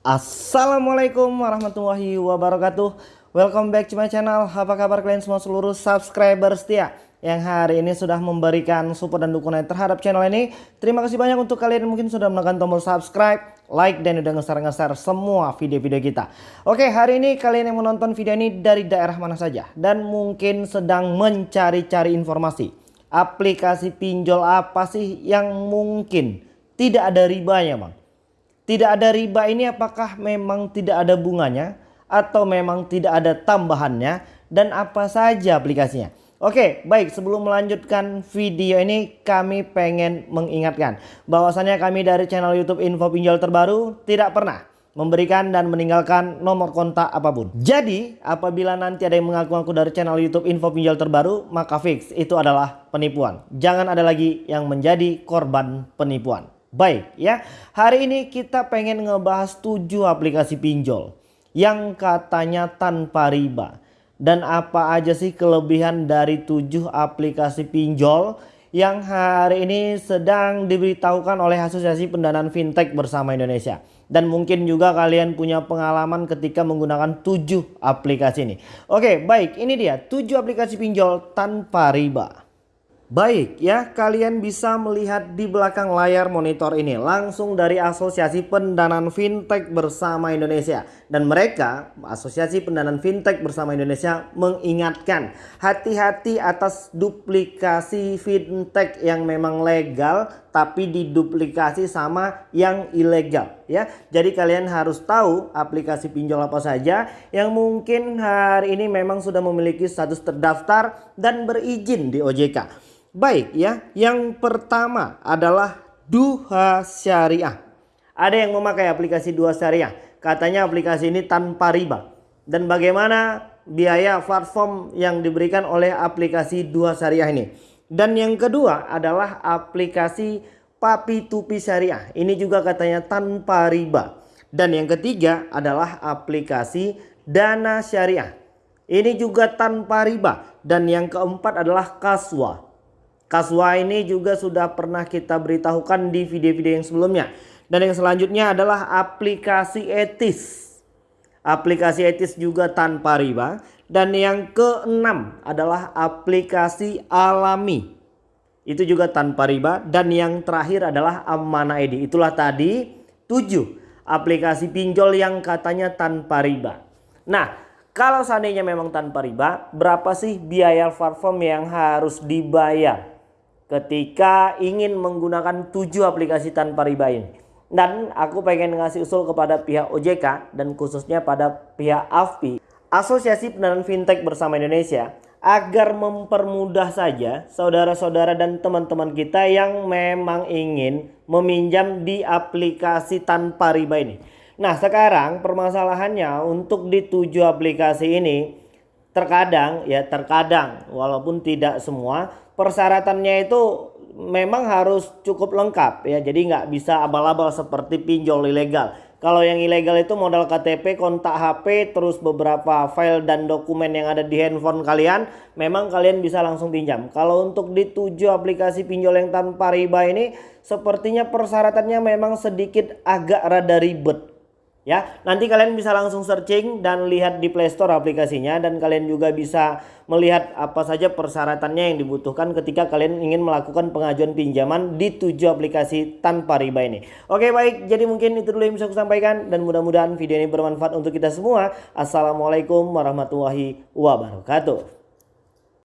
Assalamualaikum warahmatullahi wabarakatuh. Welcome back to my channel. Apa kabar kalian semua seluruh subscriber setia Yang hari ini sudah memberikan support dan dukungan terhadap channel ini? Terima kasih banyak untuk kalian yang mungkin sudah menekan tombol subscribe Like dan udah ngeser-ngeser semua video-video kita. Oke hari ini kalian yang menonton video ini dari daerah mana saja? Dan mungkin sedang mencari-cari informasi. Aplikasi pinjol apa sih yang mungkin tidak ada ribanya bang tidak ada riba ini apakah memang tidak ada bunganya atau memang tidak ada tambahannya dan apa saja aplikasinya. Oke baik sebelum melanjutkan video ini kami pengen mengingatkan bahwasannya kami dari channel youtube info pinjol terbaru tidak pernah memberikan dan meninggalkan nomor kontak apa pun. Jadi apabila nanti ada yang mengaku-ngaku dari channel YouTube info pinjol terbaru maka fix itu adalah penipuan. Jangan ada lagi yang menjadi korban penipuan. Baik ya, hari ini kita pengen ngebahas 7 aplikasi pinjol yang katanya tanpa riba. Dan apa aja sih kelebihan dari 7 aplikasi pinjol yang hari ini sedang diberitahukan oleh Asosiasi Pendanaan Fintech bersama Indonesia. Dan mungkin juga kalian punya pengalaman ketika menggunakan 7 aplikasi ini. Oke baik ini dia 7 aplikasi pinjol tanpa riba. Baik ya, kalian bisa melihat di belakang layar monitor ini langsung dari Asosiasi Pendanaan Fintech Bersama Indonesia. Dan mereka, Asosiasi Pendanaan Fintech Bersama Indonesia mengingatkan hati-hati atas duplikasi fintech yang memang legal tapi diduplikasi sama yang ilegal ya. Jadi kalian harus tahu aplikasi pinjol apa saja yang mungkin hari ini memang sudah memiliki status terdaftar dan berizin di OJK. Baik ya, yang pertama adalah Duha Syariah. Ada yang memakai aplikasi Duha Syariah. Katanya aplikasi ini tanpa riba. Dan bagaimana biaya platform yang diberikan oleh aplikasi Duha Syariah ini. Dan yang kedua adalah aplikasi Papi Tupi Syariah. Ini juga katanya tanpa riba. Dan yang ketiga adalah aplikasi Dana Syariah. Ini juga tanpa riba. Dan yang keempat adalah Kaswa. Kaswa ini juga sudah pernah kita beritahukan di video-video yang sebelumnya. Dan yang selanjutnya adalah aplikasi etis. Aplikasi etis juga tanpa riba. Dan yang keenam adalah aplikasi alami. Itu juga tanpa riba. Dan yang terakhir adalah Amana Edi. Itulah tadi tujuh aplikasi pinjol yang katanya tanpa riba. Nah kalau seandainya memang tanpa riba berapa sih biaya platform yang harus dibayar? Ketika ingin menggunakan tujuh aplikasi tanpa riba ini. Dan aku pengen ngasih usul kepada pihak OJK dan khususnya pada pihak AFPI, Asosiasi Pendanaan Fintech Bersama Indonesia, agar mempermudah saja saudara-saudara dan teman-teman kita yang memang ingin meminjam di aplikasi tanpa riba ini. Nah sekarang permasalahannya untuk di tujuh aplikasi ini terkadang ya terkadang walaupun tidak semua persyaratannya itu memang harus cukup lengkap ya. Jadi nggak bisa abal-abal seperti pinjol ilegal. Kalau yang ilegal itu modal KTP, kontak HP, terus beberapa file dan dokumen yang ada di handphone kalian, memang kalian bisa langsung pinjam. Kalau untuk di tujuh aplikasi pinjol yang tanpa riba ini, sepertinya persyaratannya memang sedikit agak rada ribet ya. Nanti kalian bisa langsung searching dan lihat di Play Store aplikasinya dan kalian juga bisa melihat apa saja persyaratannya yang dibutuhkan ketika kalian ingin melakukan pengajuan pinjaman di tujuh aplikasi tanpa riba ini. Oke baik, jadi mungkin itu dulu yang bisa aku sampaikan dan mudah-mudahan video ini bermanfaat untuk kita semua. Assalamualaikum warahmatullahi wabarakatuh.